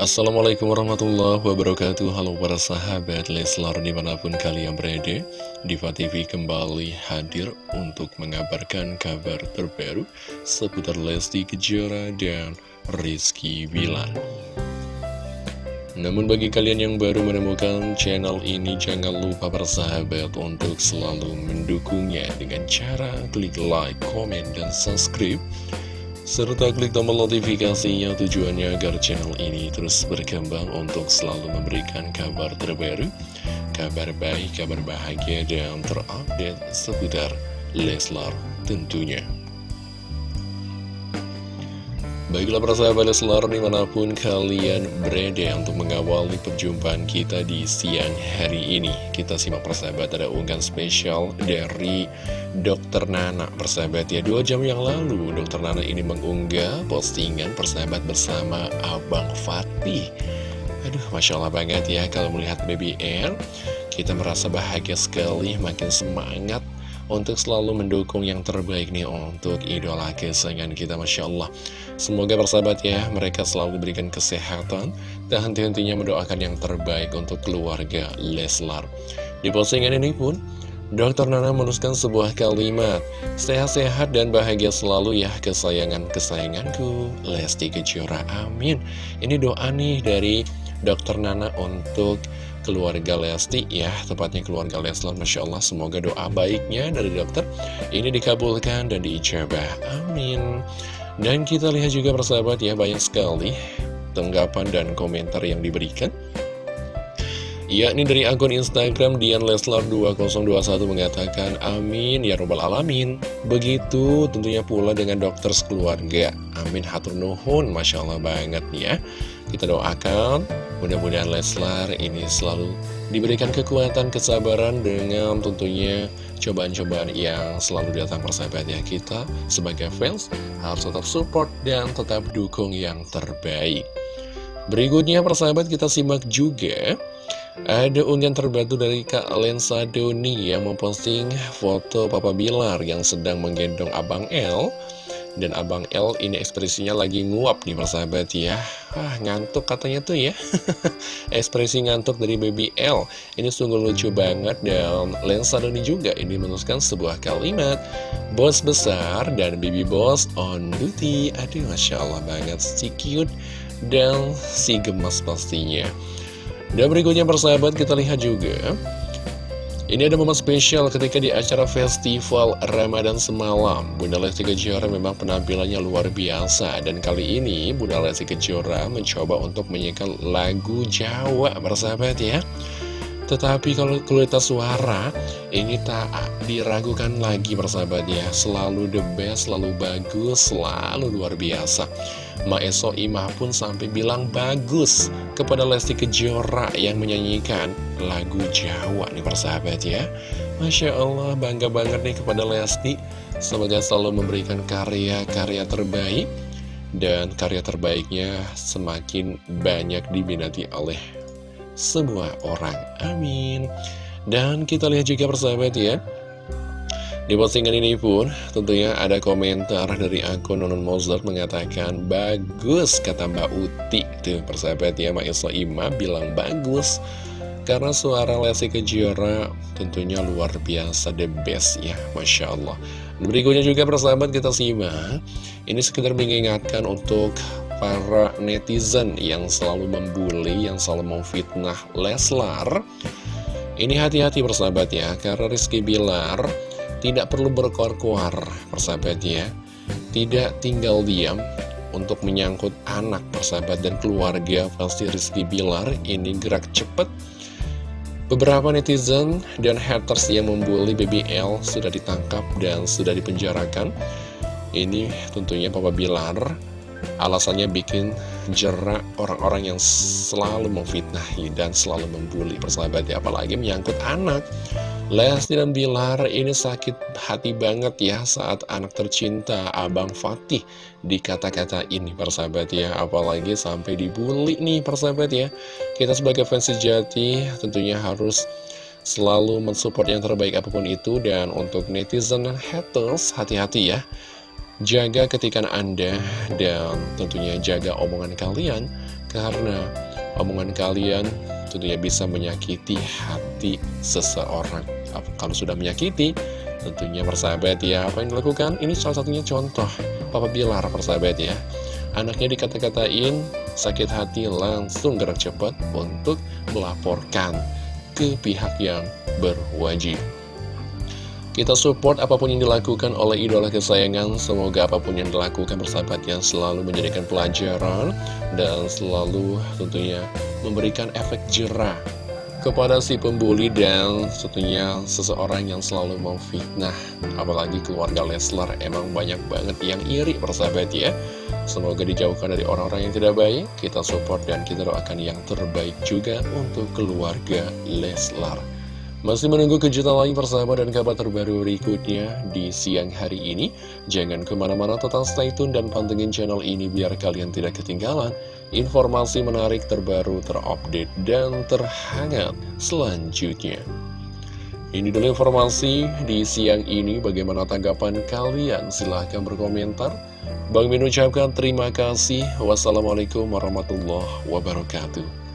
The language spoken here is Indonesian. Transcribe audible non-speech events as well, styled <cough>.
Assalamualaikum warahmatullahi wabarakatuh. Halo para sahabat Leslar di mana pun kalian berada Diva TV kembali hadir untuk mengabarkan kabar terbaru Seputar Lesti Kejora dan Rizky Wilan Namun bagi kalian yang baru menemukan channel ini Jangan lupa para sahabat untuk selalu mendukungnya Dengan cara klik like, komen, dan subscribe serta klik tombol notifikasinya tujuannya agar channel ini terus berkembang untuk selalu memberikan kabar terbaru, kabar baik, kabar bahagia, dan terupdate seputar Leslar tentunya. Baiklah para sahabat Leslar di mana pun kalian berada untuk mengawali perjumpaan kita di siang hari ini. Kita simak persahabat ada unggahan spesial dari Dokter Nana persahabat ya Dua jam yang lalu Dokter Nana ini mengunggah postingan persahabat bersama Abang Fatih. Aduh Masya Allah banget ya kalau melihat Baby Air Kita merasa bahagia sekali makin semangat untuk selalu mendukung yang terbaik nih untuk idola kesayangan kita Masya Allah. Semoga bersahabat ya mereka selalu diberikan kesehatan dan henti-hentinya mendoakan yang terbaik untuk keluarga Leslar. Di postingan ini pun Dokter Nana menuliskan sebuah kalimat Sehat-sehat dan bahagia selalu ya kesayangan-kesayanganku. Lesti Kejora, amin. Ini doa nih dari Dokter Nana untuk keluarga Lesti ya Tepatnya keluarga Leslar Masya Allah semoga doa baiknya dari dokter Ini dikabulkan dan diijabah. Amin. Dan kita lihat juga persahabat ya banyak sekali Tanggapan dan komentar yang diberikan yakni dari akun Instagram Dian Leslar 2021 mengatakan amin ya robbal alamin. Begitu tentunya pula dengan dokter sekeluarga. Amin hatur nuhun Masya Allah banget ya. Kita doakan mudah-mudahan Leslar ini selalu diberikan kekuatan kesabaran dengan tentunya cobaan-cobaan yang selalu datang persahabat ya kita sebagai fans. Harus tetap support dan tetap dukung yang terbaik. Berikutnya persahabat kita simak juga ada unggahan terbaru dari Kak Lensa Doni yang memposting foto Papa Bilar yang sedang menggendong Abang L Dan Abang L ini ekspresinya lagi nguap nih persahabat ya. Ah ngantuk katanya tuh ya. <laughs> Ekspresi ngantuk dari baby L Ini sungguh lucu banget dan Lensa Doni juga ini menuliskan sebuah kalimat. Bos besar dan baby boss on duty. Aduh Masya Allah banget. Si cute dan si gemas pastinya dan berikutnya persahabat kita lihat juga. Ini ada momen spesial ketika di acara festival Ramadan semalam. Bunda Lesti Kejora memang penampilannya luar biasa. Dan kali ini Bunda Lesti Kejora mencoba untuk menyanyikan lagu Jawa persahabat ya. Tetapi kalau kualitas suara ini tak diragukan lagi persahabat ya. Selalu the best, selalu bagus, selalu luar biasa Maeso Imah pun sampai bilang bagus kepada Lesti Kejora yang menyanyikan lagu Jawa nih persahabat ya Masya Allah bangga banget nih kepada Lesti Semoga selalu memberikan karya-karya terbaik dan karya terbaiknya semakin banyak diminati oleh semua orang. Amin. Dan kita lihat juga persahabat ya. Di postingan ini pun tentunya ada komentar dari akun Nonon Mozart mengatakan Bagus kata Mbak Uti. Tuh persahabat ya Mbak Isla Ima bilang bagus. Karena suara Lesti Kejora tentunya luar biasa the best ya Masya Allah. Berikutnya juga persahabat kita simak. Ini sekedar mengingatkan untuk para netizen yang selalu membuli, yang selalu memfitnah Leslar. Ini hati-hati persahabat ya, karena Rizky Bilar tidak perlu berkoar-koar persahabat ya. Tidak tinggal diam untuk menyangkut anak persahabat dan keluarga pasti Rizky Bilar. Ini gerak cepat. Beberapa netizen dan haters yang membuli BBL sudah ditangkap dan sudah dipenjarakan. Ini tentunya Papa Bilar Alasannya bikin jerak orang-orang yang selalu memfitnahi dan selalu membuli persahabat ya. Apalagi menyangkut anak Lesti dan Bilar ini sakit hati banget ya saat anak tercinta Abang Fatih dikata-kata ini persahabat ya. Apalagi sampai dibully nih persahabat ya. Kita sebagai fans sejati tentunya harus selalu mensupport yang terbaik apa pun itu. Dan untuk netizen dan haters hati-hati ya. Jaga ketikan Anda dan tentunya jaga omongan kalian. Karena omongan kalian tentunya bisa menyakiti hati seseorang Kalau sudah menyakiti, tentunya persahabat ya Apa yang dilakukan? Ini salah satunya contoh Papa Bilar persahabat ya Anaknya dikata-katain sakit hati langsung gerak cepat untuk melaporkan ke pihak yang berwajib kita support apa pun yang dilakukan oleh idola kesayangan Semoga apa pun yang dilakukan persahabat yang selalu menjadikan pelajaran Dan selalu tentunya memberikan efek jerah kepada si pembuli dan tentunya seseorang yang selalu memfitnah apalagi keluarga Leslar emang banyak banget yang iri persahabat ya. Semoga dijauhkan dari orang-orang yang tidak baik kita support dan kita doakan yang terbaik juga untuk keluarga Leslar. Masih menunggu kejutan lain persahabat dan kabar terbaru berikutnya di siang hari ini. Jangan ke mana-mana total stay tune dan pantengin channel ini biar kalian tidak ketinggalan informasi menarik terbaru terupdate dan terhangat selanjutnya. Ini dulu informasi di siang ini. Bagaimana tanggapan kalian? Silahkan berkomentar. Bang Min ucapkan terima kasih. Wassalamualaikum warahmatullahi wabarakatuh.